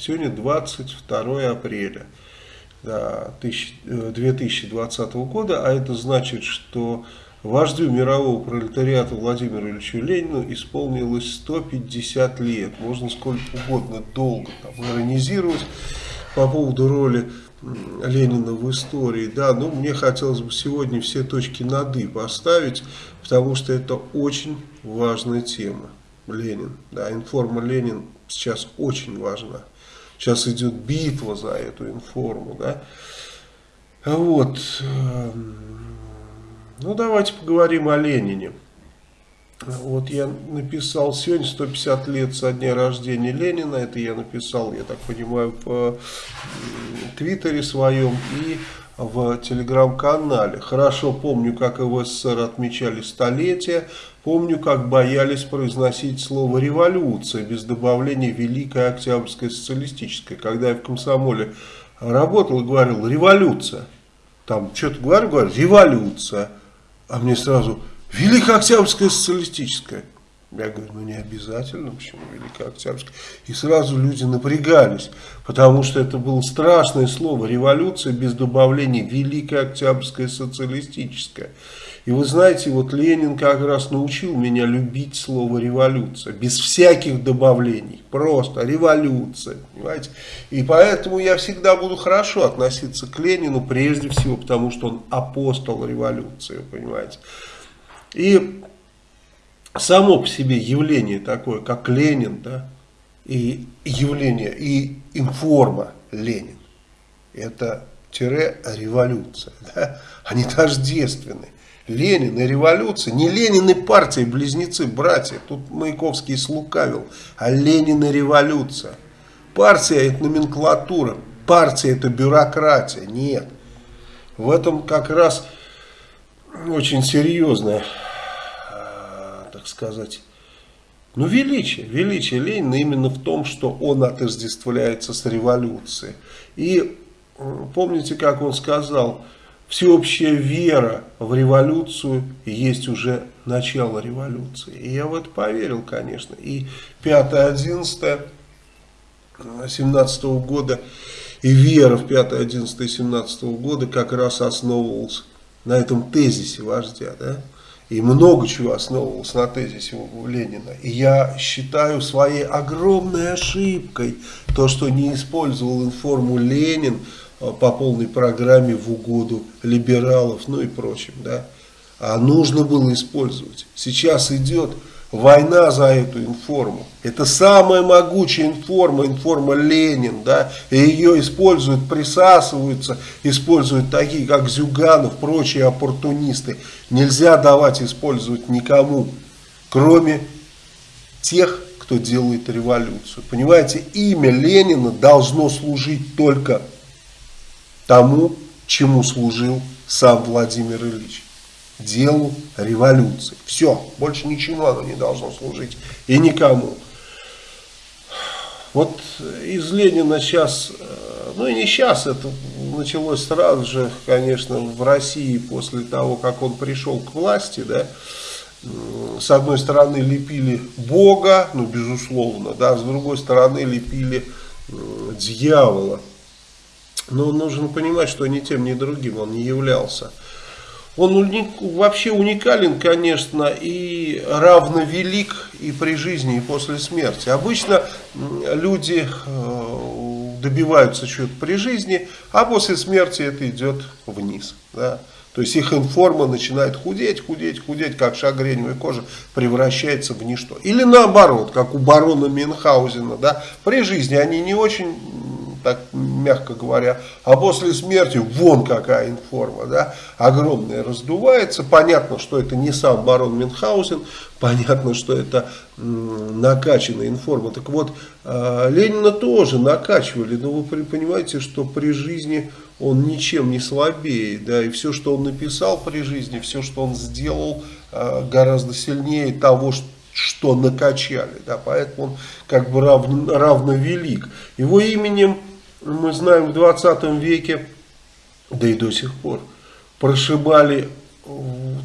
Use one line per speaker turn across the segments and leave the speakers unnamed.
Сегодня 22 апреля да, 2020 э, года, а это значит, что вождю мирового пролетариата Владимиру Ильичу Ленину исполнилось 150 лет. Можно сколько угодно долго там, иронизировать по поводу роли Ленина в истории, да, но мне хотелось бы сегодня все точки над «и» поставить, потому что это очень важная тема. Ленин, да, информа Ленин сейчас очень важна. Сейчас идет битва за эту информу, да. Вот. Эм, ну, давайте поговорим о Ленине. Вот я написал сегодня 150 лет со дня рождения Ленина. Это я написал, я так понимаю, в твиттере своем и в телеграм-канале. Хорошо помню, как в СССР отмечали столетие. Помню, как боялись произносить слово «революция» без добавления «Великая Октябрьская социалистическая». Когда я в комсомоле работал и говорил «революция», там что-то говорю, говорю «революция», а мне сразу Великая Октябрьская социалистическая. Я говорю, ну не обязательно, почему Великая Октябрьская? И сразу люди напрягались, потому что это было страшное слово, революция без добавления Великая Октябрьская социалистическая. И вы знаете, вот Ленин как раз научил меня любить слово революция, без всяких добавлений, просто революция, понимаете. И поэтому я всегда буду хорошо относиться к Ленину, прежде всего, потому что он апостол революции, понимаете. И само по себе явление такое, как Ленин, да, и явление, и информа Ленин, это тире революция, да, они тождественны. Ленин и революция, не Ленин и партия, близнецы, братья, тут Маяковский слукавил, а Ленин и революция. Партия это номенклатура, партия это бюрократия, нет. В этом как раз очень серьезная, так сказать, ну, величие, величие Ленина именно в том, что он отождествляется с революцией. И помните, как он сказал, всеобщая вера в революцию есть уже начало революции. И я в это поверил, конечно. И 5-11 17 года и вера в 5, 11 и 17 года как раз основывалась на этом тезисе вождя, да, и много чего основывалось на тезисе у Ленина. И я считаю своей огромной ошибкой то, что не использовал информу Ленин э, по полной программе в угоду либералов, ну и прочим, да. А нужно было использовать. Сейчас идет Война за эту информу. Это самая могучая информа, информа Ленин, да, и ее используют, присасываются, используют такие, как Зюганов, прочие оппортунисты. Нельзя давать использовать никому, кроме тех, кто делает революцию. Понимаете, имя Ленина должно служить только тому, чему служил сам Владимир Ильич делу революции. Все, больше ничего оно не должно служить и никому. Вот из Ленина сейчас, э, ну и не сейчас, это началось сразу же, конечно, в России после того, как он пришел к власти, да, с одной стороны лепили Бога, ну безусловно, да, с другой стороны лепили дьявола. Но нужно понимать, что ни тем, ни другим он не являлся. Он уник, вообще уникален, конечно, и равновелик и при жизни, и после смерти. Обычно люди э, добиваются чего-то при жизни, а после смерти это идет вниз. Да? То есть их информа начинает худеть, худеть, худеть, как шагреневая кожа, превращается в ничто. Или наоборот, как у барона Мюнхгаузена, да, при жизни они не очень так мягко говоря, а после смерти вон какая информа, да, огромная раздувается, понятно, что это не сам барон Мюнхгаузен, понятно, что это накачанная информа, так вот, э, Ленина тоже накачивали, но вы понимаете, что при жизни он ничем не слабее, да, и все, что он написал при жизни, все, что он сделал, э, гораздо сильнее того, что что накачали, да, поэтому он как бы равно, равно велик. Его именем мы знаем, в 20 веке, да и до сих пор, прошибали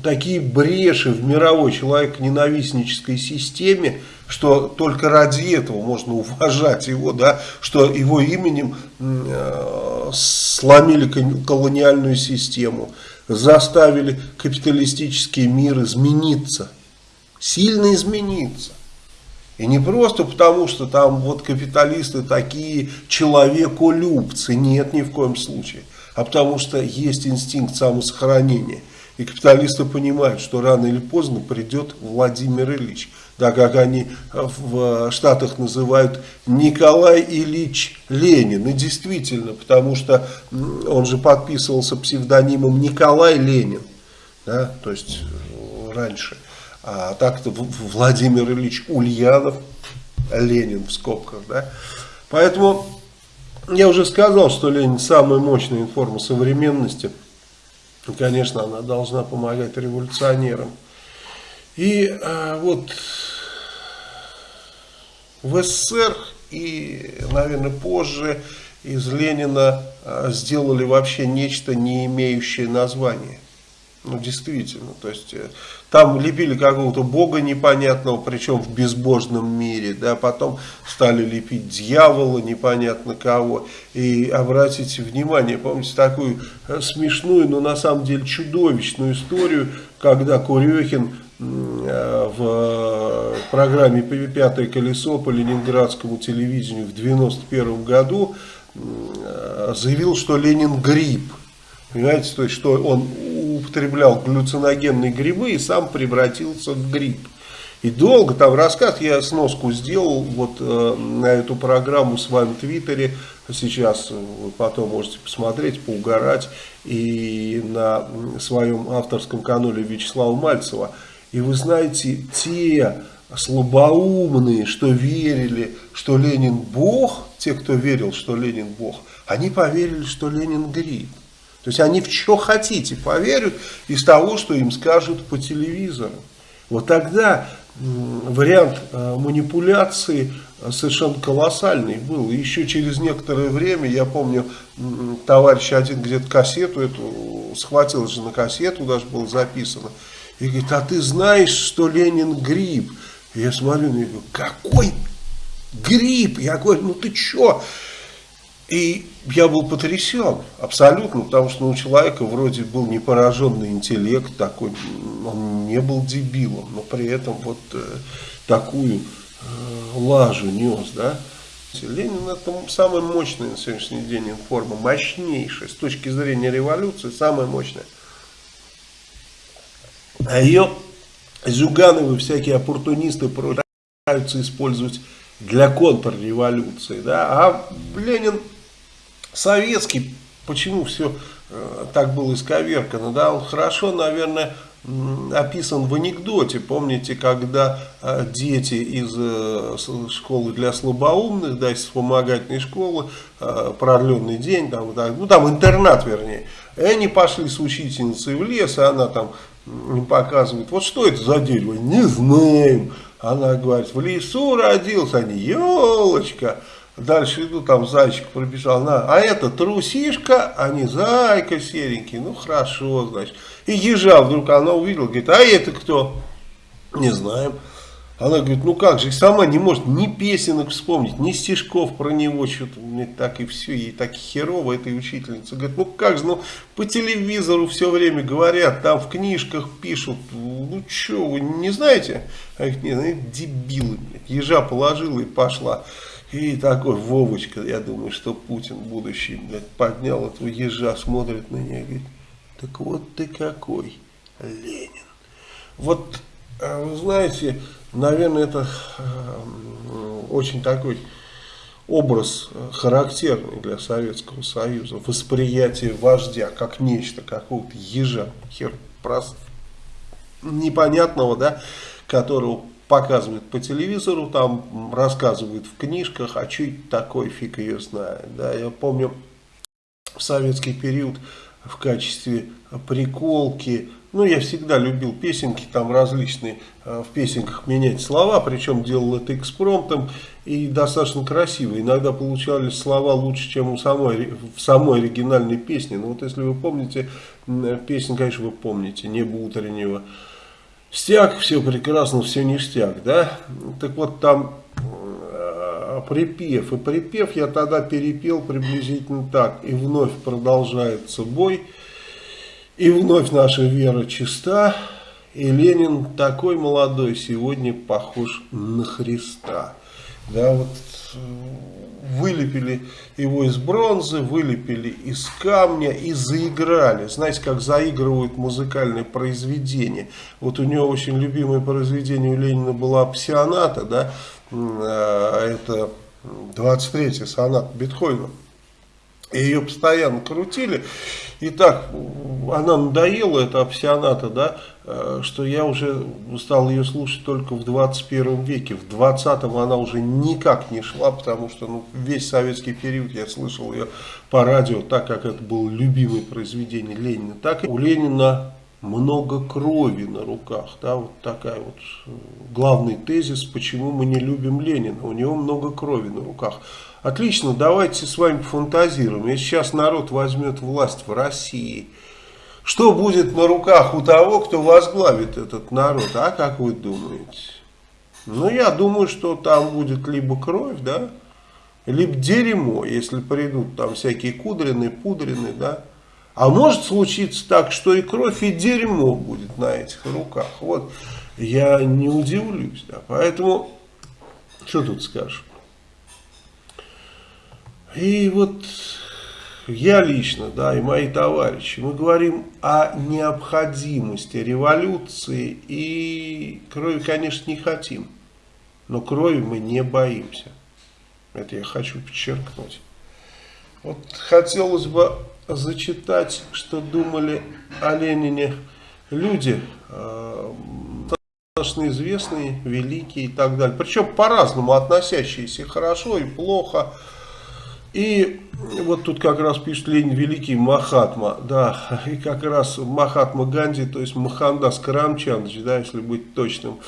такие бреши в мировой человек-ненавистнической системе, что только ради этого можно уважать его, да, что его именем э, сломили колониальную систему, заставили капиталистический мир измениться, сильно измениться. И не просто потому, что там вот капиталисты такие человеколюбцы, нет ни в коем случае, а потому что есть инстинкт самосохранения. И капиталисты понимают, что рано или поздно придет Владимир Ильич, да, как они в Штатах называют Николай Ильич Ленин. И действительно, потому что он же подписывался псевдонимом Николай Ленин, да, то есть раньше. А так-то Владимир Ильич Ульянов, Ленин в скобках, да. Поэтому я уже сказал, что Ленин самая мощная форма современности. Конечно, она должна помогать революционерам. И а, вот в СССР и, наверное, позже из Ленина а, сделали вообще нечто, не имеющее названия. Ну, действительно, то есть э, там лепили какого-то бога непонятного, причем в безбожном мире, да, потом стали лепить дьявола непонятно кого. И обратите внимание, помните такую э, смешную, но на самом деле чудовищную историю, когда Курехин э, в программе «Пятое колесо» по ленинградскому телевидению в 91 году заявил, что Ленин грипп. Понимаете, то есть, что он употреблял галлюциногенные грибы и сам превратился в гриб. И долго там рассказ, я сноску сделал вот э, на эту программу в своем твиттере, сейчас вы потом можете посмотреть, поугарать, и на своем авторском канале Вячеслава Мальцева. И вы знаете, те слабоумные, что верили, что Ленин Бог, те, кто верил, что Ленин Бог, они поверили, что Ленин гриб. То есть они в что хотите поверят из того, что им скажут по телевизору. Вот тогда вариант э, манипуляции э, совершенно колоссальный был. Еще через некоторое время, я помню, товарищ один где-то кассету эту схватил же на кассету, даже было записано. И говорит, а ты знаешь, что Ленин гриб? Я смотрю на него, какой гриб? Я говорю, ну ты что? И я был потрясен абсолютно, потому что у человека вроде был не пораженный интеллект такой, он не был дебилом, но при этом вот э, такую э, лажу нес, да. Ленин это самая мощная на сегодняшний день информа, мощнейшая, с точки зрения революции, самая мощная. А ее Зюгановы, всякие оппортунисты пытаются использовать для контрреволюции, да, а Ленин советский, почему все э, так было исковеркано, да, он хорошо, наверное, описан в анекдоте. Помните, когда э, дети из э, школы для слабоумных, да, из вспомогательной школы, продленный день, там, ну там интернат вернее, и они пошли с учительницей в лес, и она там им показывает, вот что это за дерево, не знаем. Она говорит, в лесу родился, они, елочка. Дальше иду, там зайчик пробежал. На, а это трусишка, а не зайка серенький. Ну хорошо, значит. И ежа вдруг она увидела, говорит, а это кто? Не знаем. Она говорит, ну как же, сама не может ни песенок вспомнить, ни стишков про него, что-то мне так и все, ей так херово этой учительница. Говорит, ну как же, ну по телевизору все время говорят, там в книжках пишут, ну что, вы не знаете? А их нет, они дебилы, блядь. ежа положила и пошла. И такой Вовочка, я думаю, что Путин будущий, блядь, поднял этого ежа, смотрит на нее и говорит, так вот ты какой, Ленин. Вот, а вы знаете, наверное, это э, очень такой образ э, характерный для Советского Союза. Восприятие вождя как нечто, какого-то ежа, хер просто непонятного, да, которого показывают по телевизору, там рассказывают в книжках, а что это такое, фиг ее знает. Да, я помню в советский период в качестве приколки. Ну, я всегда любил песенки, там различные, э, в песенках менять слова, причем делал это экспромтом и достаточно красиво. Иногда получались слова лучше, чем у самой, в самой оригинальной песне. Но вот если вы помните, песню, конечно, вы помните, «Небо утреннего». Стяг, все прекрасно, все ништяк, да? Так вот там э, припев. И припев я тогда перепел приблизительно так. И вновь продолжается бой. И вновь наша вера чиста. И Ленин такой молодой сегодня похож на Христа. Да, вот вылепили его из бронзы, вылепили из камня и заиграли. Знаете, как заигрывают музыкальные произведения. Вот у него очень любимое произведение у Ленина было «Псионата», да, э, это 23-й сонат Бетховена. Ее постоянно крутили. И так, она надоела, эта опсионата, да, э, что я уже стал ее слушать только в 21 веке. В 20-м она уже никак не шла, потому что ну, весь советский период я слышал ее по радио, так как это было любимое произведение Ленина. Так и у Ленина много крови на руках. Да, вот такая вот э, главный тезис, почему мы не любим Ленина. У него много крови на руках. Отлично, давайте с вами фантазируем. Если сейчас народ возьмет власть в России, что будет на руках у того, кто возглавит этот народ? А как вы думаете? Ну, я думаю, что там будет либо кровь, да, либо дерьмо, если придут там всякие кудрины, пудрины, да. А может случиться так, что и кровь, и дерьмо будет на этих руках. Вот, я не удивлюсь, да. Поэтому, что тут скажешь? И вот я лично, да, и мои товарищи, мы говорим о необходимости революции и крови, конечно, не хотим, но крови мы не боимся. Это я хочу подчеркнуть. Вот хотелось бы зачитать, что думали о Ленине люди, э, достаточно известные, великие и так далее. Причем по-разному относящиеся хорошо и плохо. И вот тут как раз пишет Ленин Великий Махатма, да, и как раз Махатма Ганди, то есть Махандас Карамчандович, да, если быть точным,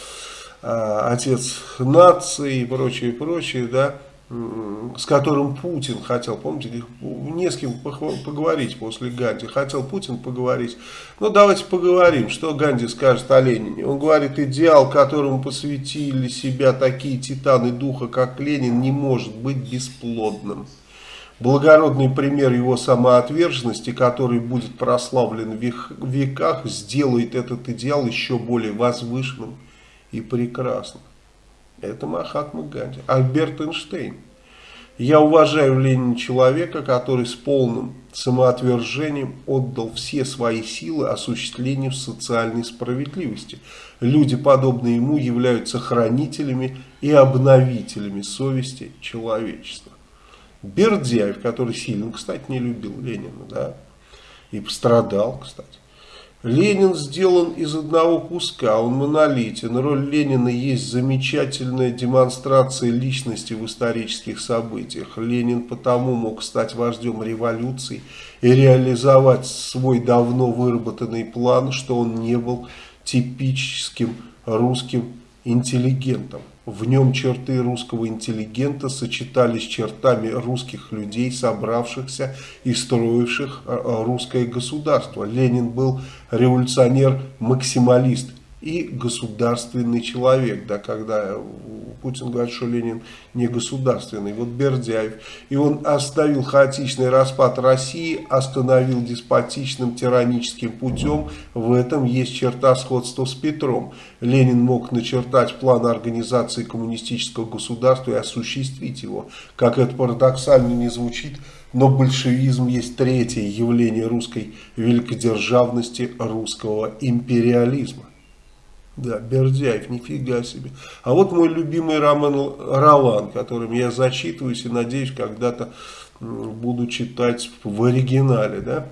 а, отец нации и прочее, прочее, да, с которым Путин хотел, помните, не с кем поговорить после Ганди, хотел Путин поговорить. Ну, давайте поговорим, что Ганди скажет о Ленине. Он говорит, идеал, которому посвятили себя такие титаны духа, как Ленин, не может быть бесплодным. Благородный пример его самоотверженности, который будет прославлен в веках, сделает этот идеал еще более возвышенным и прекрасным. Это Махатма Ганди. Альберт Эйнштейн. Я уважаю в Ленине человека, который с полным самоотвержением отдал все свои силы осуществлению социальной справедливости. Люди, подобные ему, являются хранителями и обновителями совести человечества. Бердяев, который сильно, кстати, не любил Ленина, да, и пострадал, кстати. Ленин сделан из одного куска, он монолитен. Роль Ленина есть замечательная демонстрация личности в исторических событиях. Ленин потому мог стать вождем революции и реализовать свой давно выработанный план, что он не был типическим русским интеллигентом. В нем черты русского интеллигента сочетались с чертами русских людей, собравшихся и строивших э, э, русское государство. Ленин был революционер-максималист и государственный человек, да, когда Путин говорит, что Ленин не государственный, вот Бердяев, и он оставил хаотичный распад России, остановил деспотичным тираническим путем, в этом есть черта сходства с Петром. Ленин мог начертать план организации коммунистического государства и осуществить его, как это парадоксально не звучит, но большевизм есть третье явление русской великодержавности, русского империализма. Да, Бердяев, нифига себе. А вот мой любимый роман Ролан, которым я зачитываюсь и надеюсь когда-то буду читать в оригинале. Да?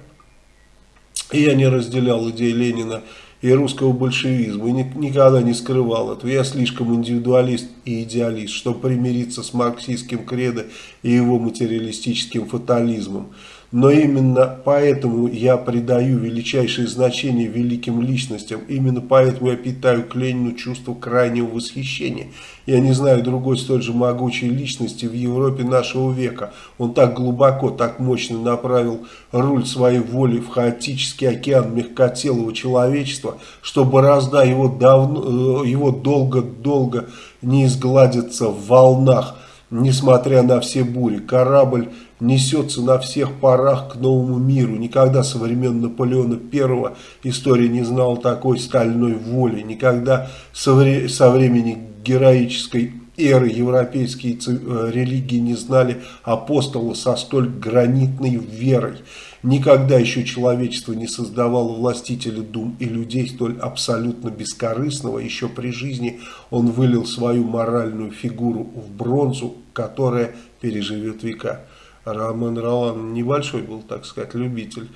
И я не разделял идеи Ленина и русского большевизма, и никогда не скрывал этого. Я слишком индивидуалист и идеалист, чтобы примириться с марксистским кредо и его материалистическим фатализмом. Но именно поэтому я придаю величайшее значение великим личностям. Именно поэтому я питаю к Ленину чувство крайнего восхищения. Я не знаю другой столь же могучей личности в Европе нашего века. Он так глубоко, так мощно направил руль своей воли в хаотический океан мягкотелого человечества, что борозда его, давно, э, его долго-долго не изгладится в волнах, несмотря на все бури. Корабль несется на всех парах к новому миру. Никогда со времен Наполеона I история не знала такой стальной воли. Никогда со, вре со времени героической эры европейские э, религии не знали апостола со столь гранитной верой. Никогда еще человечество не создавало властителя дум и людей столь абсолютно бескорыстного. Еще при жизни он вылил свою моральную фигуру в бронзу, которая переживет века. Роман Ролан небольшой был, так сказать, любитель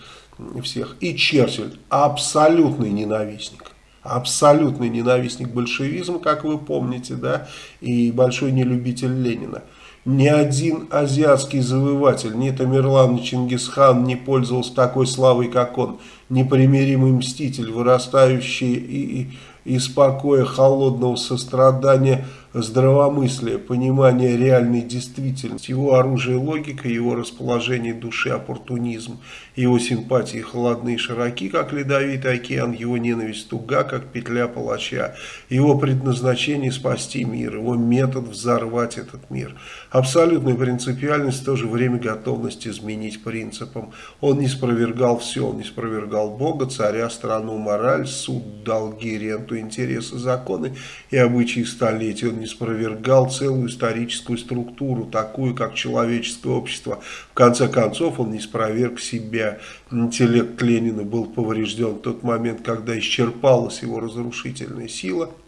всех. И Черчилль абсолютный ненавистник. Абсолютный ненавистник большевизма, как вы помните, да, и большой нелюбитель Ленина. Ни один азиатский завоеватель, ни Тамерлан, ни Чингисхан не пользовался такой славой, как он. Непримиримый мститель, вырастающий и, и, из покоя холодного сострадания – здравомыслие, понимание реальной действительности, его оружие логика, его расположение души оппортунизм, его симпатии холодны и широки, как ледовитый океан, его ненависть туга, как петля палача, его предназначение спасти мир, его метод взорвать этот мир. Абсолютная принципиальность, в то же время готовность изменить принципам. Он не спровергал все, он не спровергал Бога, царя, страну, мораль, суд, долги, ренту, интересы, законы и обычаи столетий. Он не спровергал целую историческую структуру, такую, как человеческое общество. В конце концов, он не спроверг себя. Интеллект Ленина был поврежден в тот момент, когда исчерпалась его разрушительная сила –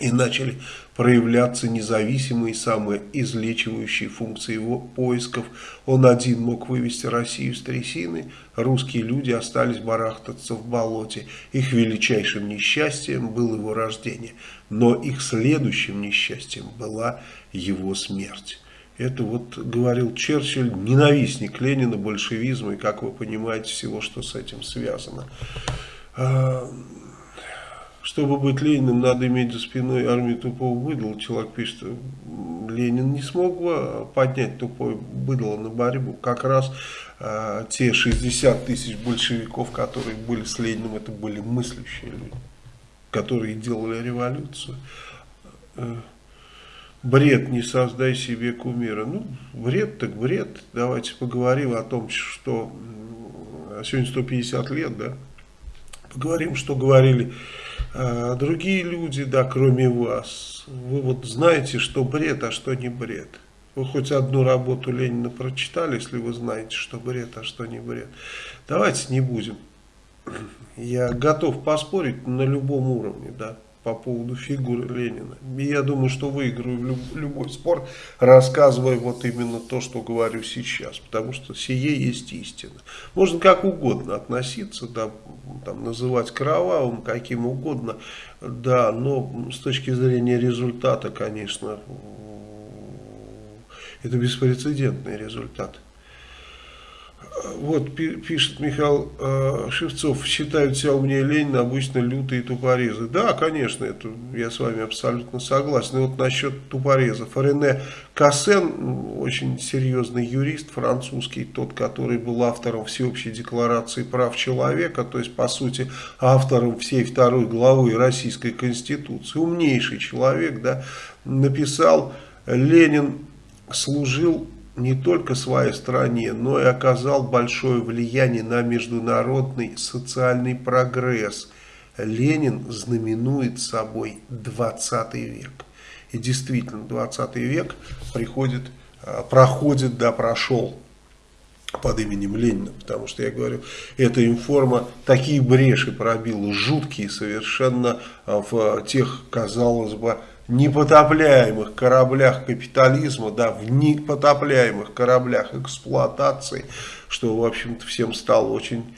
и начали проявляться независимые самоизлечивающие функции его поисков. Он один мог вывести Россию с трясины, русские люди остались барахтаться в болоте. Их величайшим несчастьем было его рождение, но их следующим несчастьем была его смерть. Это вот говорил Черчилль, ненавистник Ленина, большевизма и, как вы понимаете, всего, что с этим связано. А, чтобы быть Лениным, надо иметь за спиной армию тупого быдла. Человек пишет, Ленин не смог бы поднять тупое быдло на борьбу. Как раз э, те 60 тысяч большевиков, которые были с Лениным, это были мыслящие люди, которые делали революцию. Э, бред, не создай себе кумира. Ну, бред так бред. Давайте поговорим о том, что сегодня 150 лет, да, поговорим, что говорили а другие люди, да, кроме вас, вы вот знаете, что бред, а что не бред. Вы хоть одну работу Ленина прочитали, если вы знаете, что бред, а что не бред. Давайте не будем. Я готов поспорить на любом уровне, да по поводу фигуры Ленина. И я думаю, что выиграю люб, любой спор, рассказывая вот именно то, что говорю сейчас. Потому что сие есть истина. Можно как угодно относиться, да, там, называть кровавым, каким угодно, да, но с точки зрения результата, конечно, это беспрецедентный результат. Вот пишет Михаил э, Шевцов, считают себя умнее Ленина обычно лютые тупорезы. Да, конечно, это я с вами абсолютно согласен. И вот насчет тупорезов. Рене Кассен, очень серьезный юрист французский, тот, который был автором Всеобщей декларации прав человека, то есть, по сути, автором всей второй главы Российской Конституции, умнейший человек, да, написал, Ленин служил не только своей стране, но и оказал большое влияние на международный социальный прогресс. Ленин знаменует собой 20 век. И действительно, 20 век приходит, а, проходит, да, прошел под именем Ленина, потому что я говорю, эта информа такие бреши пробила, жуткие совершенно а, в тех, казалось бы, непотопляемых кораблях капитализма, да, в непотопляемых кораблях эксплуатации, что, в общем-то, всем стало очень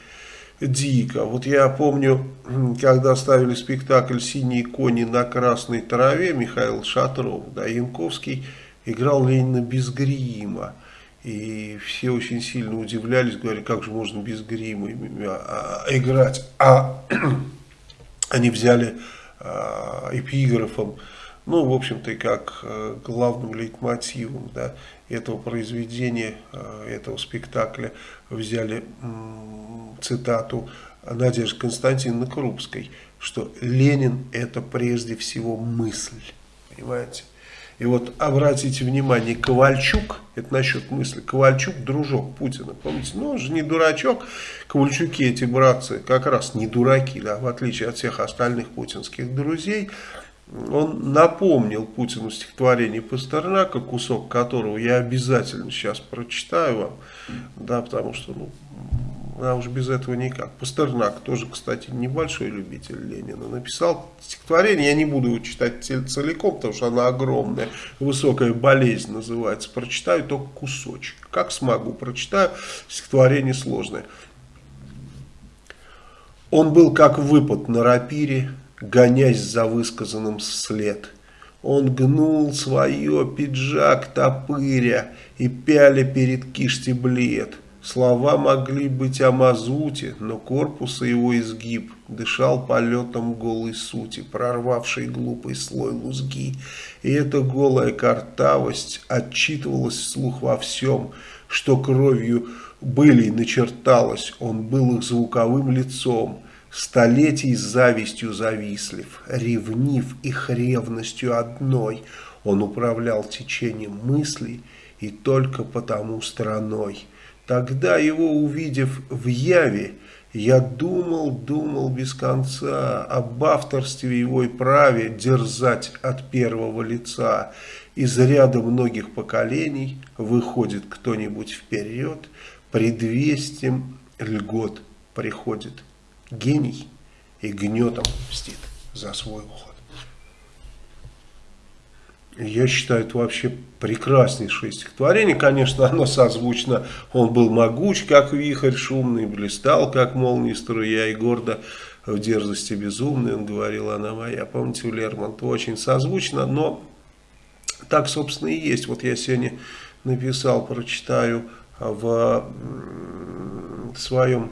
дико. Вот я помню, когда ставили спектакль «Синие кони на красной траве», Михаил Шатров, да, Янковский играл Ленина без грима. И все очень сильно удивлялись, говорили, как же можно без грима а, а, играть. А они взяли а, эпиграфом, ну, в общем-то, и как э, главным лейтмотивом да, этого произведения, этого спектакля взяли цитату Надежды Константиновны Крупской, что Ленин это прежде всего мысль, понимаете? И вот обратите внимание, Ковальчук, это насчет мысли, Ковальчук дружок Путина, помните, ну он же не дурачок, Ковальчуки эти братцы как раз не дураки, да, в отличие от всех остальных путинских друзей, он напомнил Путину стихотворение Пастернака, кусок которого я обязательно сейчас прочитаю вам, да, потому что ну, а уж без этого никак. Пастернак тоже, кстати, небольшой любитель Ленина. Написал стихотворение, я не буду его читать целиком, потому что оно огромное, высокая болезнь называется. Прочитаю только кусочек. Как смогу, прочитаю. Стихотворение сложное. Он был как выпад на рапире, гонясь за высказанным след. Он гнул свое пиджак топыря и пяля перед кишти блед. Слова могли быть о мазуте, но корпус и его изгиб дышал полетом голой сути, прорвавшей глупый слой лузги. И эта голая картавость отчитывалась вслух во всем, что кровью были начерталось, он был их звуковым лицом, столетий завистью завистлив, ревнив их ревностью одной. Он управлял течением мыслей и только потому страной. Тогда его увидев в яве, я думал, думал без конца об авторстве его и праве дерзать от первого лица. Из ряда многих поколений выходит кто-нибудь вперед, предвестием льгот приходит гений и гнетом мстит за свой уход. Я считаю, это вообще прекраснейшее стихотворение. Конечно, оно созвучно. Он был могуч, как вихрь, шумный, блистал, как молния струя, и гордо в дерзости безумный, он говорил, она моя. Помните, у Лермонтова очень созвучно, но так, собственно, и есть. Вот я сегодня написал, прочитаю в своем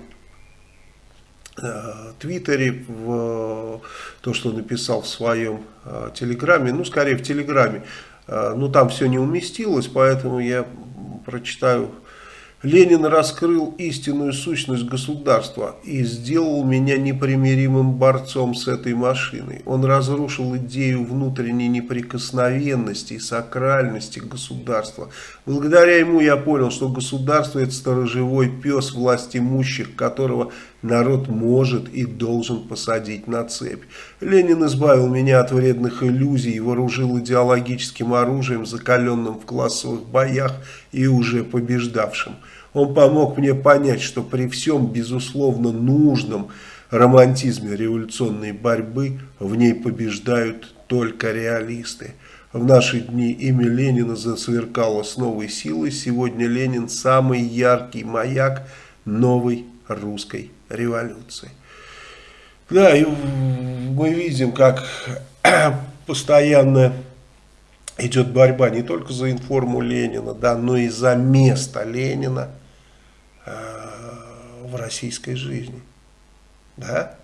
Твиттере, в то, что написал в своем э, Телеграме, ну, скорее в Телеграме, э, ну, там все не уместилось, поэтому я прочитаю Ленин раскрыл истинную сущность государства и сделал меня непримиримым борцом с этой машиной. Он разрушил идею внутренней неприкосновенности и сакральности государства. Благодаря ему я понял, что государство это сторожевой пес власть имущих, которого народ может и должен посадить на цепь. Ленин избавил меня от вредных иллюзий и вооружил идеологическим оружием, закаленным в классовых боях и уже побеждавшим. Он помог мне понять, что при всем безусловно нужном романтизме революционной борьбы в ней побеждают только реалисты. В наши дни имя Ленина засверкало с новой силой. Сегодня Ленин самый яркий маяк новой русской революции. Да, и мы видим, как постоянно идет борьба не только за информу Ленина, да, но и за место Ленина Э, в российской жизни. Да?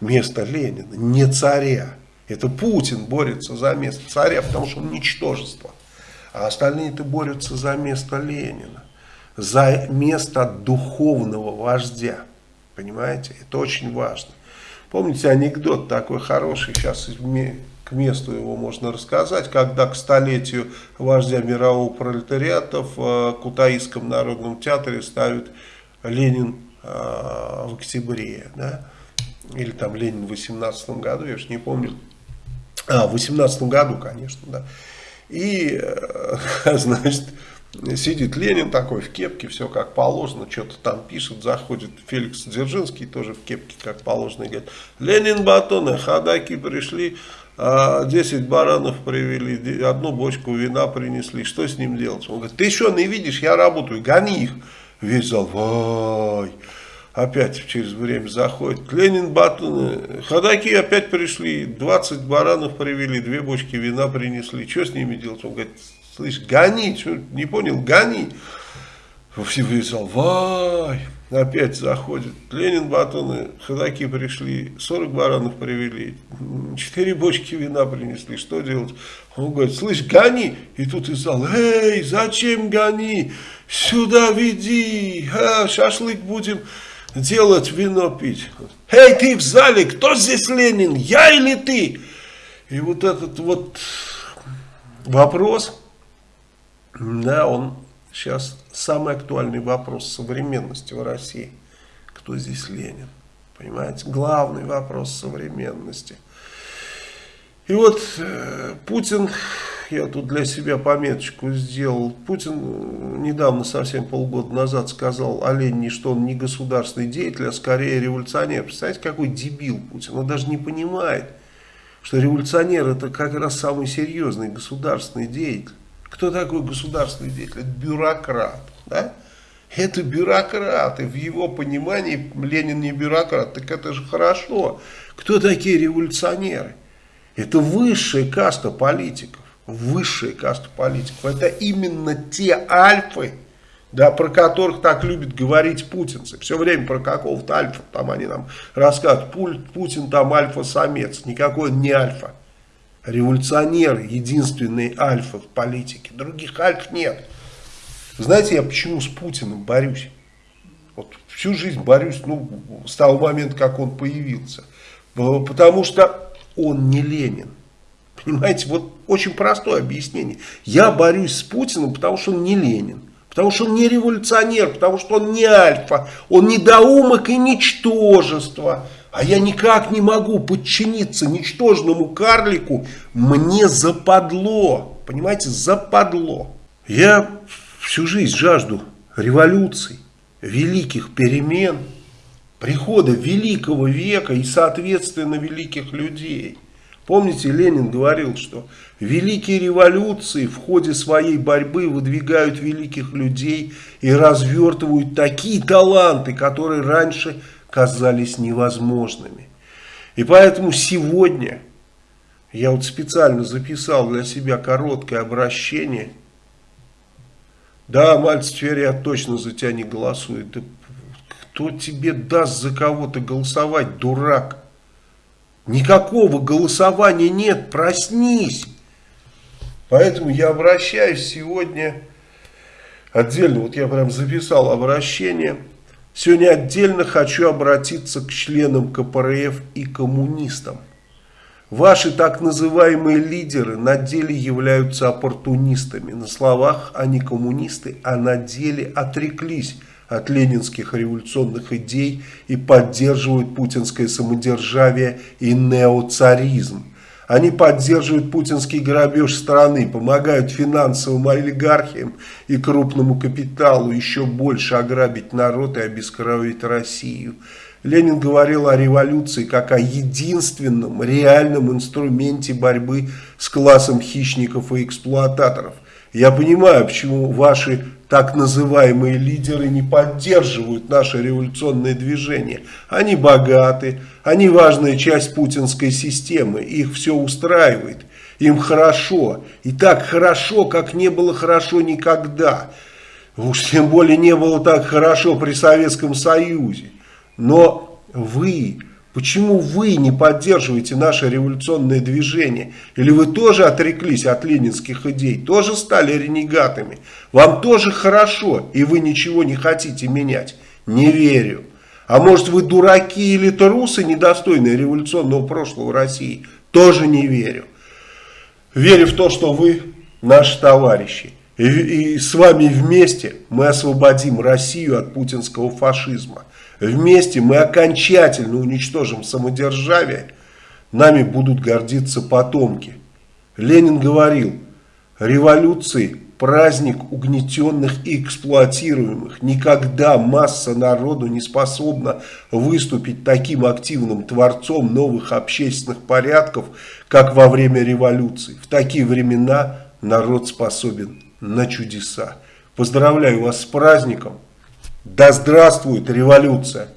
Место Ленина, не царя. Это Путин борется за место царя, потому что он ничтожество. А остальные-то борются за место Ленина. За место духовного вождя. Понимаете? Это очень важно. Помните анекдот такой хороший, сейчас к месту его можно рассказать, когда к столетию вождя мирового пролетариата в э, Кутаисском народном театре ставят Ленин э, в октябре, да, или там Ленин в 18 году, я уж не помню, а, в 18 году, конечно, да, и, э, значит, Сидит Ленин такой в кепке, все как положено, что-то там пишет, заходит Феликс Дзержинский, тоже в кепке как положено, говорит, Ленин батоны, ходаки пришли, 10 а, баранов привели, одну бочку вина принесли, что с ним делать? Он говорит, ты что, не видишь, я работаю, гони их. Весь зал, вай, опять через время заходит. Ленин, Батон, ходаки опять пришли, 20 баранов привели, две бочки вина принесли, что с ними делать? Он говорит, Слышь, гони, не понял, гони. Все писал, вай, опять заходит. Ленин, батоны, ходаки пришли, 40 баранов привели, 4 бочки вина принесли, что делать? Он говорит, слышь, гони. И тут из зала, эй, зачем гони? Сюда веди, а, шашлык будем делать, вино пить. Эй, ты в зале, кто здесь Ленин, я или ты? И вот этот вот вопрос, да, он сейчас самый актуальный вопрос современности в России. Кто здесь Ленин? Понимаете, главный вопрос современности. И вот э, Путин, я тут для себя пометочку сделал, Путин недавно, совсем полгода назад сказал о Ленине, что он не государственный деятель, а скорее революционер. Представляете, какой дебил Путин, он даже не понимает, что революционер это как раз самый серьезный государственный деятель. Кто такой государственный деятель? Это бюрократ. Да? Это бюрократ. И в его понимании Ленин не бюрократ. Так это же хорошо. Кто такие революционеры? Это высшая каста политиков. Высшая каста политиков. Это именно те альфы, да, про которых так любят говорить путинцы. Все время про какого-то альфа, там они нам рассказывают, Путин там альфа-самец, никакой он не альфа. Революционеры, единственные альфа в политике, других альф нет. Знаете, я почему с Путиным борюсь? Вот всю жизнь борюсь, ну, с того момента, как он появился. Потому что он не Ленин. Понимаете, вот очень простое объяснение. Я борюсь с Путиным, потому что он не Ленин. Потому что он не революционер, потому что он не альфа, он недоумок и ничтожество. А я никак не могу подчиниться ничтожному карлику, мне западло, понимаете, западло. Я всю жизнь жажду революций, великих перемен, прихода великого века и, соответственно, великих людей. Помните, Ленин говорил, что великие революции в ходе своей борьбы выдвигают великих людей и развертывают такие таланты, которые раньше казались невозможными. И поэтому сегодня я вот специально записал для себя короткое обращение. Да, Мальцев я точно за тебя не голосует. Кто тебе даст за кого-то голосовать, дурак? Никакого голосования нет, проснись. Поэтому я обращаюсь сегодня отдельно, вот я прям записал обращение. Сегодня отдельно хочу обратиться к членам КПРФ и коммунистам. Ваши так называемые лидеры на деле являются оппортунистами. На словах они коммунисты, а на деле отреклись от ленинских революционных идей и поддерживают путинское самодержавие и неоцаризм. Они поддерживают путинский грабеж страны, помогают финансовым олигархиям и крупному капиталу еще больше ограбить народ и обескровить Россию. Ленин говорил о революции как о единственном реальном инструменте борьбы с классом хищников и эксплуататоров. Я понимаю, почему ваши так называемые лидеры не поддерживают наше революционное движение. Они богаты, они важная часть путинской системы, их все устраивает, им хорошо. И так хорошо, как не было хорошо никогда. Уж тем более не было так хорошо при Советском Союзе. Но вы Почему вы не поддерживаете наше революционное движение? Или вы тоже отреклись от ленинских идей, тоже стали ренегатами? Вам тоже хорошо, и вы ничего не хотите менять? Не верю. А может вы дураки или трусы, недостойные революционного прошлого России? Тоже не верю. Верю в то, что вы наши товарищи. И, и с вами вместе мы освободим Россию от путинского фашизма. Вместе мы окончательно уничтожим самодержавие, нами будут гордиться потомки. Ленин говорил, революции – праздник угнетенных и эксплуатируемых. Никогда масса народу не способна выступить таким активным творцом новых общественных порядков, как во время революции. В такие времена народ способен на чудеса. Поздравляю вас с праздником! Да здравствует революция!